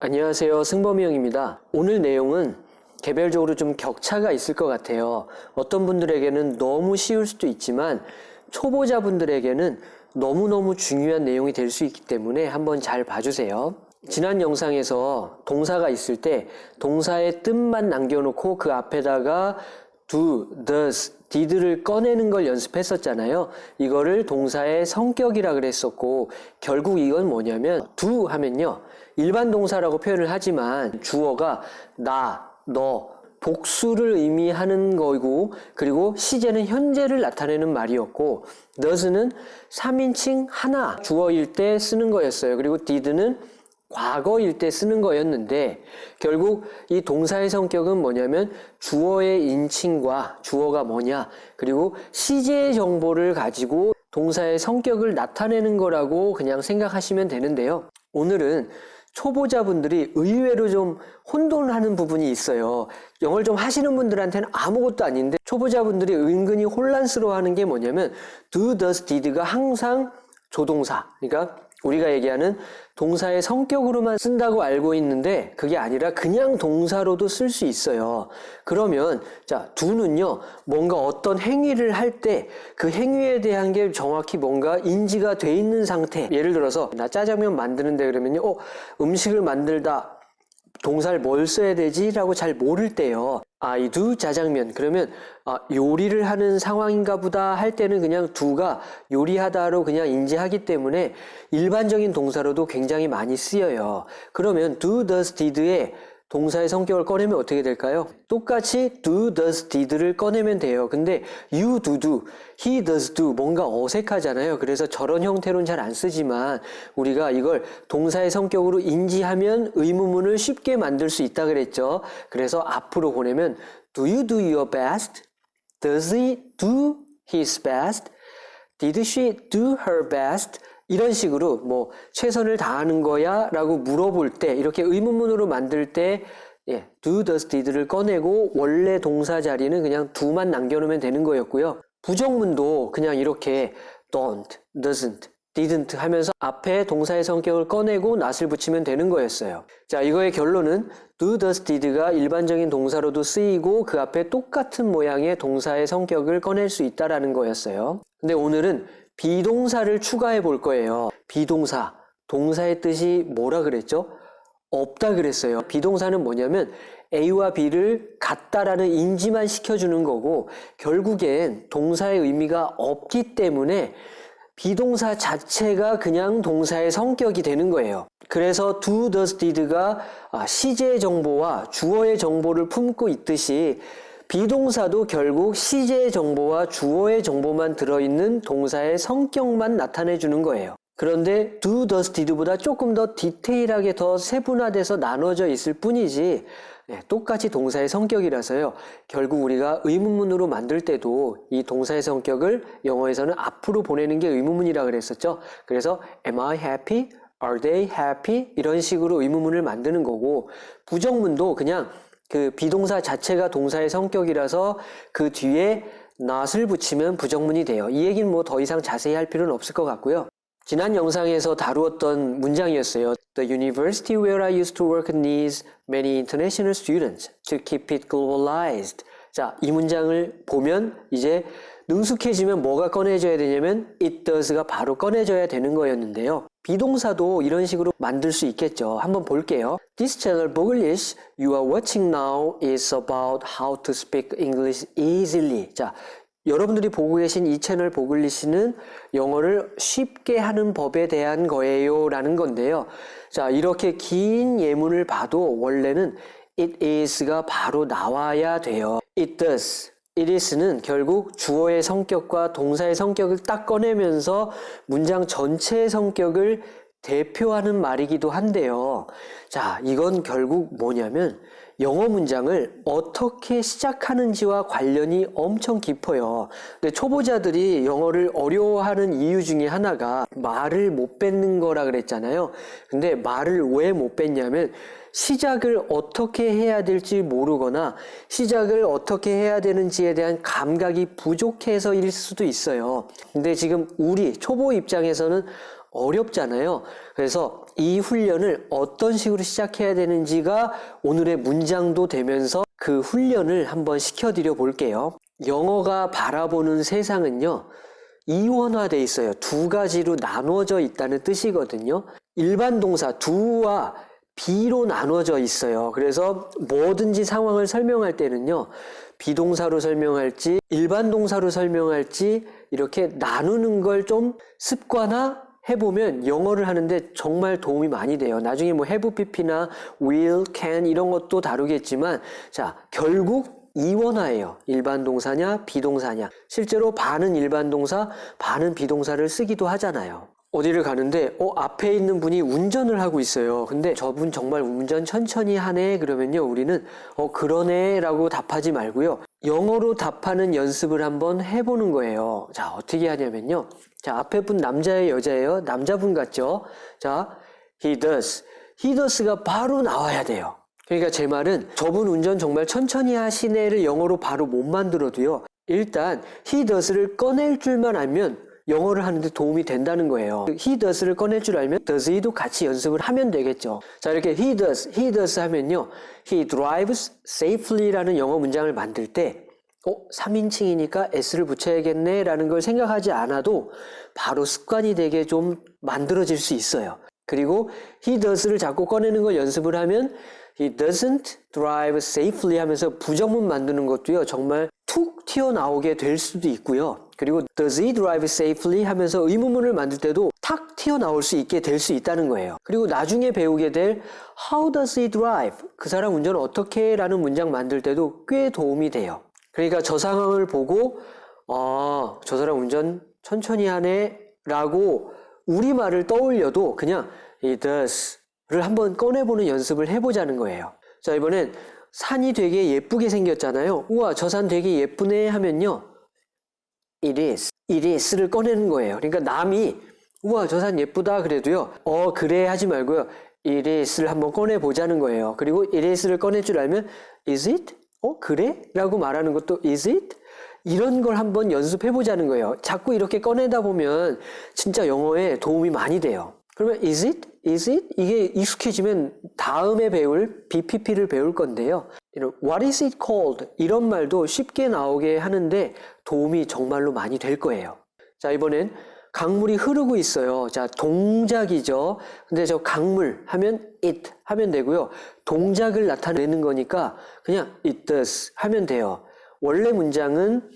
안녕하세요. 승범이 형입니다. 오늘 내용은 개별적으로 좀 격차가 있을 것 같아요. 어떤 분들에게는 너무 쉬울 수도 있지만 초보자분들에게는 너무너무 중요한 내용이 될 수 있기 때문에 한번 잘 봐주세요. 지난 영상에서 동사가 있을 때 동사의 뜻만 남겨놓고 그 앞에다가 do, does, did를 꺼내는 걸 연습했었잖아요. 이거를 동사의 성격이라 그랬었고 결국 이건 뭐냐면 do 하면요. 일반 동사라고 표현을 하지만 주어가 나, 너, 복수를 의미하는 거고 그리고 시제는 현재를 나타내는 말이었고 does는 3인칭 하나 주어일 때 쓰는 거였어요. 그리고 did는 과거일 때 쓰는 거였는데 결국 이 동사의 성격은 뭐냐면 주어의 인칭과 주어가 뭐냐 그리고 시제의 정보를 가지고 동사의 성격을 나타내는 거라고 그냥 생각하시면 되는데요. 오늘은 초보자분들이 의외로 좀 혼돈하는 부분이 있어요. 영어를 좀 하시는 분들한테는 아무것도 아닌데 초보자분들이 은근히 혼란스러워하는 게 뭐냐면 do, does, did가 항상 조동사 그러니까 우리가 얘기하는 동사의 성격으로만 쓴다고 알고 있는데 그게 아니라 그냥 동사로도 쓸 수 있어요. 그러면 자 do는요 뭔가 어떤 행위를 할 때 그 행위에 대한 게 정확히 뭔가 인지가 돼 있는 상태 예를 들어서 나 짜장면 만드는데 그러면요 어, 음식을 만들다 동사를 뭘 써야 되지? 라고 잘 모를 때요. I do 짜장면. 그러면 아, 요리를 하는 상황인가 보다 할 때는 그냥 do가 요리하다로 그냥 인지하기 때문에 일반적인 동사로도 굉장히 많이 쓰여요. 그러면 do, does, did의 동사의 성격을 꺼내면 어떻게 될까요? 똑같이 do, does, did를 꺼내면 돼요. 근데 you do, do, he does do 뭔가 어색하잖아요. 그래서 저런 형태로는 잘 안 쓰지만 우리가 이걸 동사의 성격으로 인지하면 의문문을 쉽게 만들 수 있다 그랬죠. 그래서 앞으로 보내면 do you do your best? Does he do his best? Did she do her best? 이런 식으로 뭐 최선을 다하는 거야 라고 물어볼 때 이렇게 의문문으로 만들 때 예, do, does, did를 꺼내고 원래 동사 자리는 그냥 do만 남겨놓으면 되는 거였고요. 부정문도 그냥 이렇게 don't, doesn't, didn't 하면서 앞에 동사의 성격을 꺼내고 not을 붙이면 되는 거였어요. 자, 이거의 결론은 do, does, did가 일반적인 동사로도 쓰이고 그 앞에 똑같은 모양의 동사의 성격을 꺼낼 수 있다라는 거였어요. 근데 오늘은 비동사를 추가해 볼 거예요. 비동사, 동사의 뜻이 뭐라 그랬죠? 없다 그랬어요. 비동사는 뭐냐면 A와 B를 같다라는 인지만 시켜주는 거고 결국엔 동사의 의미가 없기 때문에 비동사 자체가 그냥 동사의 성격이 되는 거예요. 그래서 do, does, did가 시제의 정보와 주어의 정보를 품고 있듯이 비동사도 결국 시제의 정보와 주어의 정보만 들어있는 동사의 성격만 나타내 주는 거예요. 그런데 do, does, did보다 조금 더 디테일하게 더 세분화돼서 나눠져 있을 뿐이지 네, 똑같이 동사의 성격이라서요. 결국 우리가 의문문으로 만들 때도 이 동사의 성격을 영어에서는 앞으로 보내는 게 의문문이라 그랬었죠. 그래서 am I happy? are they happy? 이런 식으로 의문문을 만드는 거고 부정문도 그냥 그 비동사 자체가 동사의 성격이라서 그 뒤에 not을 붙이면 부정문이 돼요. 이 얘기는 뭐 더 이상 자세히 할 필요는 없을 것 같고요. 지난 영상에서 다루었던 문장이었어요. The university where I used to work needs many international students to keep it globalized. 자, 이 문장을 보면 이제 능숙해지면 뭐가 꺼내져야 되냐면 it does가 바로 꺼내져야 되는 거였는데요. 비동사도 이런 식으로 만들 수 있겠죠. 한번 볼게요. This channel Boglish you are watching now is about how to speak English easily. 자, 여러분들이 보고 계신 이 채널 보글리시는 영어를 쉽게 하는 법에 대한 거예요 라는 건데요. 자, 이렇게 긴 예문을 봐도 원래는 it is가 바로 나와야 돼요. It does. it is는 결국 주어의 성격과 동사의 성격을 딱 꺼내면서 문장 전체의 성격을 대표하는 말이기도 한데요. 자, 이건 결국 뭐냐면 영어 문장을 어떻게 시작하는지와 관련이 엄청 깊어요. 근데 초보자들이 영어를 어려워하는 이유 중에 하나가 말을 못 뱉는 거라 그랬잖아요. 근데 말을 왜 못 뱉냐면 시작을 어떻게 해야 될지 모르거나 시작을 어떻게 해야 되는지에 대한 감각이 부족해서일 수도 있어요. 근데 지금 우리 초보 입장에서는 어렵잖아요. 그래서 이 훈련을 어떤 식으로 시작해야 되는지가 오늘의 문장도 되면서 그 훈련을 한번 시켜드려 볼게요. 영어가 바라보는 세상은요, 이원화돼 있어요. 두 가지로 나누어져 있다는 뜻이거든요. 일반 동사 do와 be로 나누어져 있어요. 그래서 뭐든지 상황을 설명할 때는요, 비동사로 설명할지, 일반 동사로 설명할지, 이렇게 나누는 걸 좀 습관화 해보면 영어를 하는데 정말 도움이 많이 돼요. 나중에 뭐 have pp나 will, can 이런 것도 다루겠지만, 자, 결국 이원화예요. 일반 동사냐, 비동사냐. 실제로 반은 일반 동사, 반은 비동사를 쓰기도 하잖아요. 어디를 가는데, 어, 앞에 있는 분이 운전을 하고 있어요. 근데 저분 정말 운전 천천히 하네? 그러면요, 우리는, 어, 그러네? 라고 답하지 말고요. 영어로 답하는 연습을 한번 해보는 거예요. 자, 어떻게 하냐면요. 자, 앞에 분 남자예요, 여자예요? 남자분 같죠? 자, he does. he does가 바로 나와야 돼요. 그러니까 제 말은 저분 운전 정말 천천히 하시네를 영어로 바로 못 만들어도요. 일단 he does를 꺼낼 줄만 알면 영어를 하는데 도움이 된다는 거예요. he does를 꺼낼 줄 알면 does he도 같이 연습을 하면 되겠죠. 자 이렇게 he does, he does 하면요. he drives safely라는 영어 문장을 만들 때 어? 3인칭이니까 s를 붙여야겠네 라는 걸 생각하지 않아도 바로 습관이 되게 좀 만들어질 수 있어요. 그리고 he does를 자꾸 꺼내는 걸 연습을 하면 he doesn't drive safely 하면서 부정문 만드는 것도요 정말 툭 튀어나오게 될 수도 있고요. 그리고 does he drive safely 하면서 의문문을 만들 때도 탁 튀어나올 수 있게 될 수 있다는 거예요. 그리고 나중에 배우게 될 how does he drive 그 사람 운전을 어떻게 라는 문장 만들 때도 꽤 도움이 돼요. 그러니까 저 상황을 보고 아, 저 사람 운전 천천히 하네 라고 우리말을 떠올려도 그냥 he does를 한번 꺼내보는 연습을 해보자는 거예요. 자, 이번엔 산이 되게 예쁘게 생겼잖아요. 우와, 저 산 되게 예쁘네 하면요. it is, it is를 꺼내는 거예요. 그러니까 남이 우와, 저 산 예쁘다 그래도요. 어, 그래 하지 말고요. it is를 한번 꺼내보자는 거예요. 그리고 it is를 꺼낼 줄 알면 is it? 어, 그래? 라고 말하는 것도 is it? 이런 걸 한번 연습해 보자는 거예요. 자꾸 이렇게 꺼내다 보면 진짜 영어에 도움이 많이 돼요. 그러면 is it? Is it? 이게 익숙해지면 다음에 배울 BPP를 배울 건데요. What is it called? 이런 말도 쉽게 나오게 하는데 도움이 정말로 많이 될 거예요. 자, 이번엔 강물이 흐르고 있어요. 자, 동작이죠. 근데 저 강물 하면 it 하면 되고요. 동작을 나타내는 거니까 그냥 it does 하면 돼요. 원래 문장은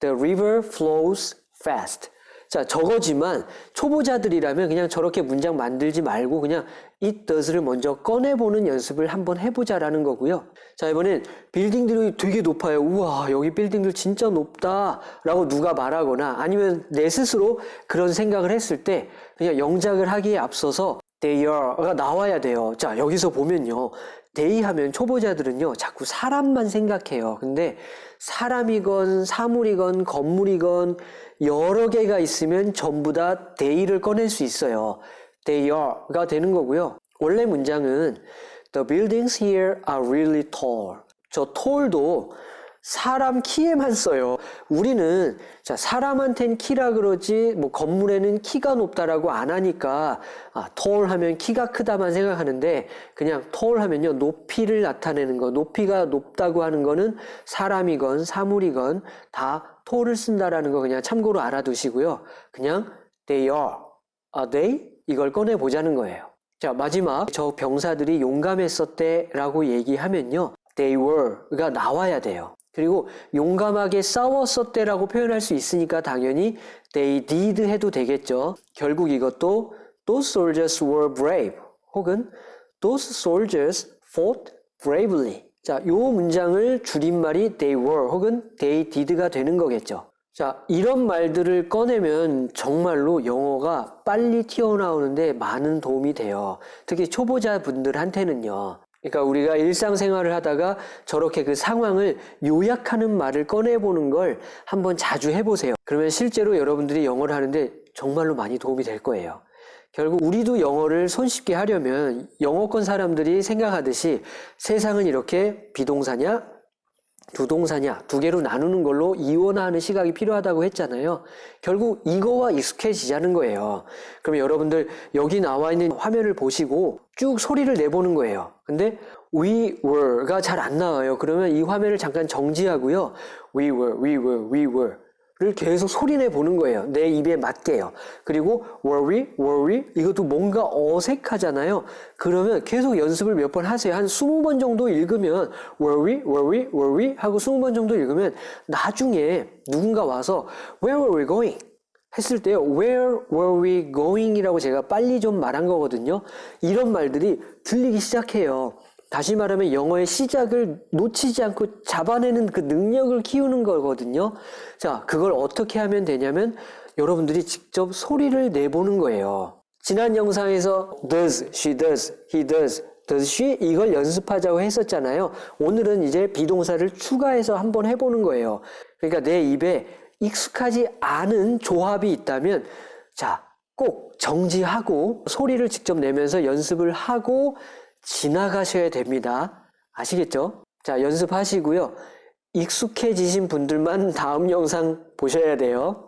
the river flows fast. 자, 저거지만 초보자들이라면 그냥 저렇게 문장 만들지 말고 그냥 it does를 먼저 꺼내보는 연습을 한번 해보자라는 거고요. 자, 이번엔 빌딩들이 되게 높아요. 우와, 여기 빌딩들 진짜 높다. 라고 누가 말하거나 아니면 내 스스로 그런 생각을 했을 때 그냥 영작을 하기에 앞서서 there가 나와야 돼요. 자, 여기서 보면요. They 하면 초보자들은요, 자꾸 사람만 생각해요. 근데 사람이건 사물이건 건물이건 여러 개가 있으면 전부 다 they를 꺼낼 수 있어요. they are가 되는 거고요. 원래 문장은 The buildings here are really tall. 저 tall도 사람 키에만 써요. 우리는 자 사람한텐 키라 그러지 뭐 건물에는 키가 높다라고 안 하니까 아, tall 하면 키가 크다만 생각하는데 그냥 tall 하면요 높이를 나타내는 거 높이가 높다고 하는 거는 사람이건 사물이건 다 tall을 쓴다라는 거 그냥 참고로 알아두시고요. 그냥 they are, are they 이걸 꺼내 보자는 거예요. 자 마지막 저 병사들이 용감했었대라고 얘기하면요. they were가 나와야 돼요. 그리고 용감하게 싸웠었대라고 표현할 수 있으니까 당연히 they did 해도 되겠죠. 결국 이것도 those soldiers were brave 혹은 those soldiers fought bravely. 자, 요 문장을 줄임말이 they were 혹은 they did가 되는 거겠죠. 자, 이런 말들을 꺼내면 정말로 영어가 빨리 튀어나오는데 많은 도움이 돼요. 특히 초보자분들한테는요. 그러니까 우리가 일상생활을 하다가 저렇게 그 상황을 요약하는 말을 꺼내보는 걸 한번 자주 해보세요. 그러면 실제로 여러분들이 영어를 하는데 정말로 많이 도움이 될 거예요. 결국 우리도 영어를 손쉽게 하려면 영어권 사람들이 생각하듯이 세상은 이렇게 비동사냐 두 동사냐 두 개로 나누는 걸로 이원화하는 시각이 필요하다고 했잖아요. 결국 이거와 익숙해지자는 거예요. 그럼 여러분들 여기 나와 있는 화면을 보시고 쭉 소리를 내보는 거예요. 근데 we were가 잘 안 나와요. 그러면 이 화면을 잠깐 정지하고요. we were, we were, we were 를 계속 소리내 보는 거예요. 내 입에 맞게요. 그리고 were we 이것도 뭔가 어색하잖아요. 그러면 계속 연습을 몇 번 하세요. 한 20번 정도 읽으면 we, were we 하고 20번 정도 읽으면 나중에 누군가 와서 where were we going? 했을 때요. Where were we going? 이라고 제가 빨리 좀 말한 거거든요. 이런 말들이 들리기 시작해요. 다시 말하면 영어의 시작을 놓치지 않고 잡아내는 그 능력을 키우는 거거든요. 자, 그걸 어떻게 하면 되냐면 여러분들이 직접 소리를 내보는 거예요. 지난 영상에서 does, she does, he does, does she 이걸 연습하자고 했었잖아요. 오늘은 이제 비동사를 추가해서 한번 해보는 거예요. 그러니까 내 입에 익숙하지 않은 조합이 있다면 자, 꼭 정지하고 소리를 직접 내면서 연습을 하고 지나가셔야 됩니다. 아시겠죠? 자, 연습하시고요. 익숙해지신 분들만 다음 영상 보셔야 돼요.